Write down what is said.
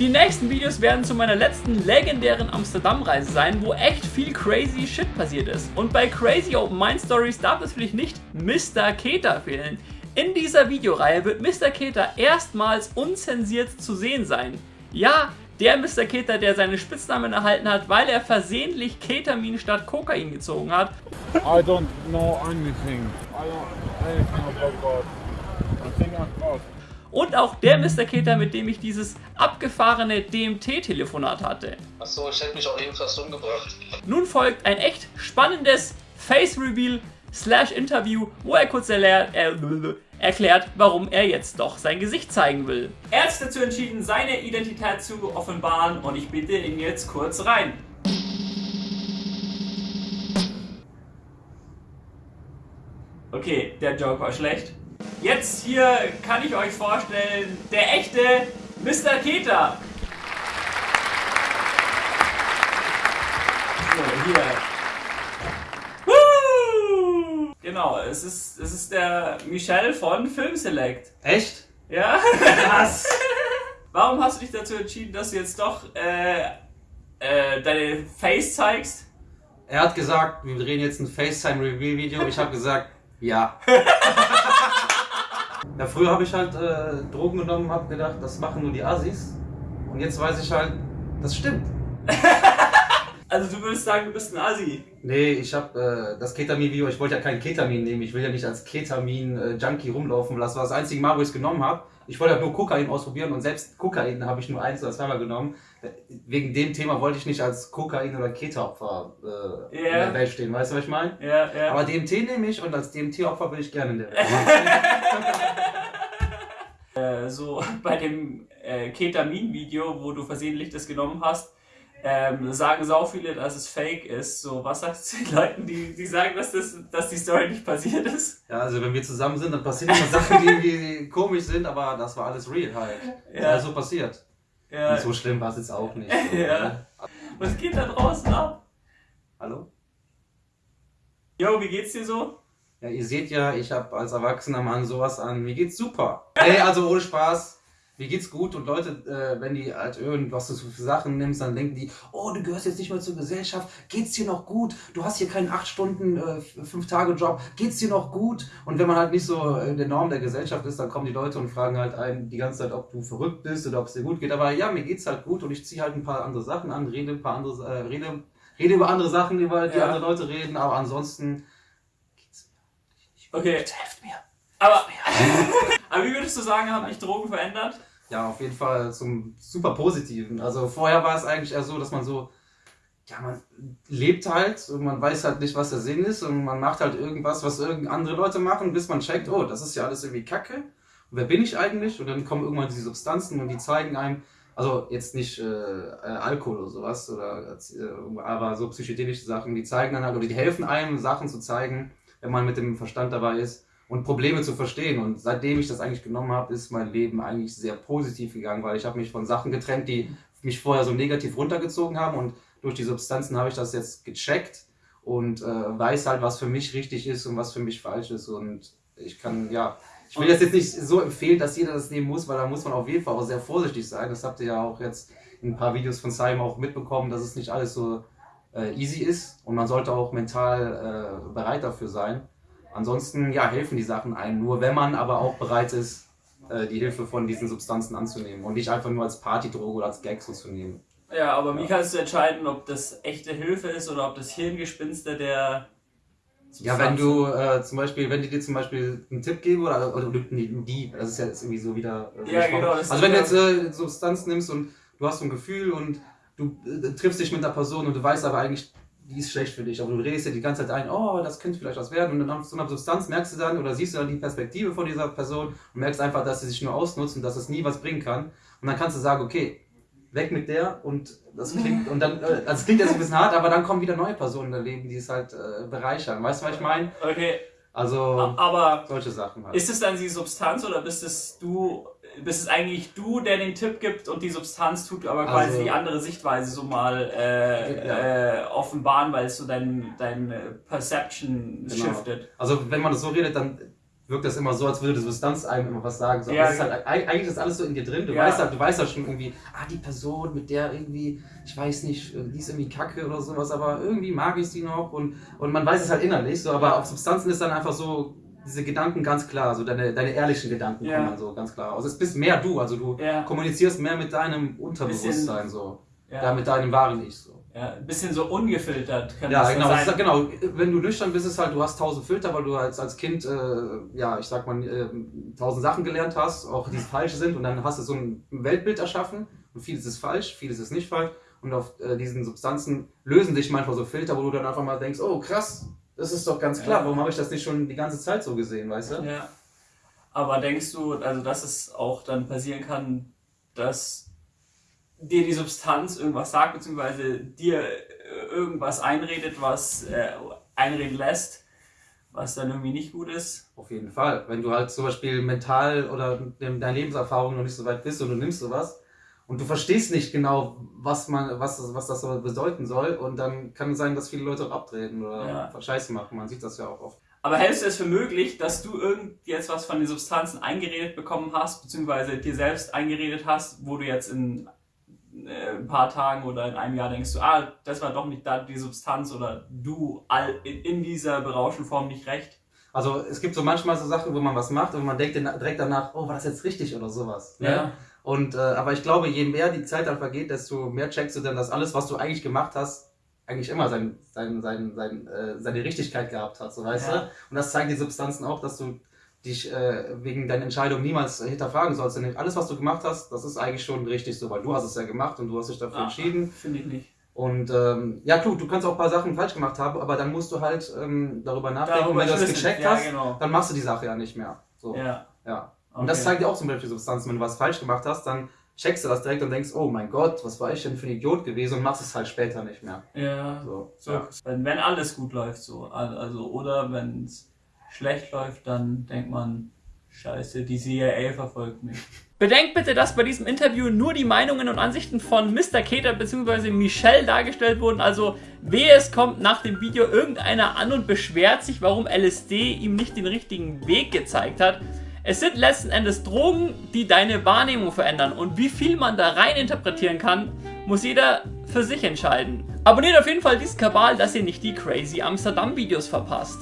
Die nächsten Videos werden zu meiner letzten legendären Amsterdam-Reise sein, wo echt viel crazy Shit passiert ist. Und bei Crazy Open Mind Stories darf es natürlich nicht Mr. Keter fehlen. In dieser Videoreihe wird Mr. Keter erstmals unzensiert zu sehen sein. Ja, der Mr. Keter, der seinen Spitznamen erhalten hat, weil er versehentlich Ketamin statt Kokain gezogen hat. I don't know anything. I don't anything about God. Und auch der Mr. Keter, mit dem ich dieses abgefahrene DMT-Telefonat hatte. Achso, ich hätte mich auch eben fast umgebracht. Nun folgt ein echt spannendes Face-Reveal slash Interview, wo er kurz erklärt, äh, erklärt, warum er jetzt doch sein Gesicht zeigen will. Er hat sich dazu entschieden, seine Identität zu offenbaren und ich bitte ihn jetzt kurz rein. Okay, der Joke war schlecht. Jetzt hier kann ich euch vorstellen, der echte Mr. Keter. So, hier. Woo! Genau, es ist, es ist der Michel von Film Select. Echt? Ja? Was? Warum hast du dich dazu entschieden, dass du jetzt doch äh, äh, deine Face zeigst? Er hat gesagt, wir drehen jetzt ein FaceTime-Review-Video. Ich habe gesagt, ja. ja, früher habe ich halt äh, Drogen genommen, habe gedacht, das machen nur die Assis. Und jetzt weiß ich halt, das stimmt. Also du würdest sagen, du bist ein Asi. Nee, ich habe äh, das Ketamin-Video, ich wollte ja kein Ketamin nehmen. Ich will ja nicht als Ketamin-Junkie rumlaufen. Das war das einzige Mal, wo ich es genommen habe. Ich wollte halt nur Kokain ausprobieren und selbst Kokain habe ich nur eins oder zweimal genommen. Wegen dem Thema wollte ich nicht als Kokain- oder Keta-Opfer äh, in Ja. der Welt stehen. Weißt du, was ich meine? Ja, ja. Aber DMT nehme ich und als DMT-Opfer bin ich gerne in der Welt. Äh, so bei dem äh, Ketamin-Video, wo du versehentlich das genommen hast, ähm, sagen sau viele, dass es fake ist. So, was sagst du den Leuten, die, die sagen, dass, das, dass die Story nicht passiert ist? Ja, also wenn wir zusammen sind, dann passieren immer Sachen, die irgendwie komisch sind, aber das war alles real halt. Ja. Ja. so passiert. Ja. Und so schlimm war es jetzt auch nicht. So, Ja. ne? Was geht da draußen ab? Hallo? Yo, wie geht's dir so? Ja, ihr seht ja, ich habe als erwachsener Mann sowas an. Mir geht's super. Ey, also ohne Spaß. Mir geht's gut und Leute, äh, wenn die halt irgendwas so für Sachen nimmst, dann denken die, oh, du gehörst jetzt nicht mehr zur Gesellschaft, geht's dir noch gut? Du hast hier keinen 8 Stunden, äh, 5 Tage Job, geht's dir noch gut? Und wenn man halt nicht so in der Norm der Gesellschaft ist, dann kommen die Leute und fragen halt einen die ganze Zeit, ob du verrückt bist oder ob es dir gut geht. Aber ja, mir geht's halt gut und ich ziehe halt ein paar andere Sachen an, rede ein paar andere, äh, rede, rede über andere Sachen, über die Ja. andere Leute reden, aber ansonsten geht's mir nicht gut. Okay. Bitte helft mir. Aber, aber wie würdest du sagen, haben dich Drogen verändert? Ja, auf jeden Fall zum super Positiven. Also vorher war es eigentlich eher so, dass man so, ja, man lebt halt und man weiß halt nicht, was der Sinn ist und man macht halt irgendwas, was irgend andere Leute machen, bis man checkt, oh, das ist ja alles irgendwie Kacke. Und wer bin ich eigentlich? Und dann kommen irgendwann diese Substanzen und die zeigen einem, also jetzt nicht äh, äh, Alkohol oder sowas, oder, äh, aber so psychedelische Sachen, die zeigen dann halt, oder die helfen einem, Sachen zu zeigen, wenn man mit dem Verstand dabei ist und Probleme zu verstehen. Und seitdem ich das eigentlich genommen habe, ist mein Leben eigentlich sehr positiv gegangen, weil ich habe mich von Sachen getrennt, die mich vorher so negativ runtergezogen haben und durch die Substanzen habe ich das jetzt gecheckt und äh, weiß halt, was für mich richtig ist und was für mich falsch ist und ich kann, ja, ich will das jetzt nicht so empfehlen, dass jeder das nehmen muss, weil da muss man auf jeden Fall auch sehr vorsichtig sein. Das habt ihr ja auch jetzt in ein paar Videos von Simon auch mitbekommen, dass es nicht alles so äh, easy ist und man sollte auch mental äh, bereit dafür sein. Ansonsten, ja, helfen die Sachen einem nur, wenn man aber auch bereit ist, äh, die Hilfe von diesen Substanzen anzunehmen und nicht einfach nur als Partydroge oder als Gag so zu nehmen. Ja, aber wie kannst du entscheiden, ob das echte Hilfe ist oder ob das Hirngespinste der. Ja, wenn du äh, zum Beispiel, wenn die dir zum Beispiel einen Tipp geben oder, oder nee, die, das ist ja jetzt irgendwie so wieder. Äh, Ja, genau, Also wenn du jetzt äh, Substanz nimmst und du hast so ein Gefühl und du äh, triffst dich mit einer Person und du weißt aber eigentlich, die ist schlecht für dich, aber du redest ja die ganze Zeit ein, oh, das könnte vielleicht was werden und dann nach so einer Substanz merkst du dann oder siehst du dann die Perspektive von dieser Person und merkst einfach, dass sie sich nur ausnutzt und dass es nie was bringen kann und dann kannst du sagen, okay, weg mit der und das klingt und dann, äh, also klingt jetzt ein bisschen hart, aber dann kommen wieder neue Personen in dein Leben, die es halt äh, bereichern. Weißt du, was ich meine? Okay, Also aber solche Sachen halt. ist es dann die Substanz oder bist es du, bist es eigentlich du, der den Tipp gibt und die Substanz tut aber quasi Also- die andere Sichtweise so mal äh, Ja. äh, offenbaren, weil es so dein, dein Perception Genau. shiftet? Also wenn man das so redet, dann wirkt das immer so, als würde Substanz einem immer was sagen. So, aber Ja, ist halt, eig- eigentlich ist alles so in dir drin. Du Ja. weißt halt, du weißt halt schon irgendwie, ah, die Person, mit der irgendwie, ich weiß nicht, die ist irgendwie kacke oder sowas, aber irgendwie mag ich sie noch und, und man weiß es halt innerlich, so, aber auf Substanzen ist dann einfach so, diese Gedanken ganz klar, so deine, deine ehrlichen Gedanken Ja. kommen dann so ganz klar. Also es bist mehr du, also du kommunizierst mehr mit deinem Unterbewusstsein so. Ja. Ja, mit deinem wahren Ich so. Ja, ein bisschen so ungefiltert kann Ja, das genau, sein. ist, genau. Wenn du nüchtern bist, ist halt, du hast tausend Filter, weil du als, als Kind, äh, ja, ich sag mal, äh, tausend Sachen gelernt hast, auch die falsch sind, und dann hast du so ein Weltbild erschaffen, und vieles ist falsch, vieles ist nicht falsch, und auf äh, diesen Substanzen lösen sich manchmal so Filter, wo du dann einfach mal denkst, oh krass, das ist doch ganz klar, Ja. warum habe ich das nicht schon die ganze Zeit so gesehen, weißt du? Ja. Aber denkst du, also dass es auch dann passieren kann, dass dir die Substanz irgendwas sagt, beziehungsweise dir äh, irgendwas einredet, was äh, einreden lässt, was dann irgendwie nicht gut ist? Auf jeden Fall. Wenn du halt zum Beispiel mental oder in deiner Lebenserfahrung noch nicht so weit bist und du nimmst sowas und du verstehst nicht genau, was man, was, das- was das so bedeuten soll, und dann kann es sein, dass viele Leute auch abtreten oder Ja. Scheiße machen. Man sieht das ja auch oft. Aber hältst du es für möglich, dass du irgend jetzt was von den Substanzen eingeredet bekommen hast, beziehungsweise dir selbst eingeredet hast, wo du jetzt in ein paar Tagen oder in einem Jahr denkst, du, ah, das war doch nicht da die Substanz oder du all, in, in dieser berauschenden Form nicht recht? Also es gibt so manchmal so Sachen, wo man was macht und man denkt direkt danach, oh, war das jetzt richtig oder sowas. Ne? Und äh, aber ich glaube, je mehr die Zeit dann vergeht, desto mehr checkst du dann, dass alles, was du eigentlich gemacht hast, eigentlich immer sein, sein, sein, sein, äh, seine Richtigkeit gehabt hat, so weißt Ja. du? Und das zeigen die Substanzen auch, dass du dich äh, wegen deiner Entscheidung niemals hinterfragen sollst. Denn alles, was du gemacht hast, das ist eigentlich schon richtig so, weil du hast es ja gemacht und du hast dich dafür Ah, entschieden. Finde ich nicht. Und ähm, ja, klar, du kannst auch ein paar Sachen falsch gemacht haben, aber dann musst du halt ähm, darüber nachdenken, Darüber wenn du das gecheckt ja, hast, Genau. dann machst du die Sache ja nicht mehr. So, ja. Ja. Und das zeigt dir auch zum Beispiel Substanzen, wenn du was falsch gemacht hast, dann checkst du das direkt und denkst, oh mein Gott, was war ich denn für ein Idiot gewesen und machst es halt später nicht mehr. Ja. So, So, ja. wenn, wenn alles gut läuft, so. Also, oder wenn es schlecht läuft, dann denkt man, Scheiße, die CIA verfolgt mich. Bedenkt bitte, dass bei diesem Interview nur die Meinungen und Ansichten von Mr. Keter bzw. Michelle dargestellt wurden. Also, wehe es kommt nach dem Video irgendeiner an und beschwert sich, warum LSD ihm nicht den richtigen Weg gezeigt hat. Es sind letzten Endes Drogen, die deine Wahrnehmung verändern. Und wie viel man da rein interpretieren kann, muss jeder für sich entscheiden. Abonniert auf jeden Fall diesen Kabal, dass ihr nicht die crazy Amsterdam Videos verpasst.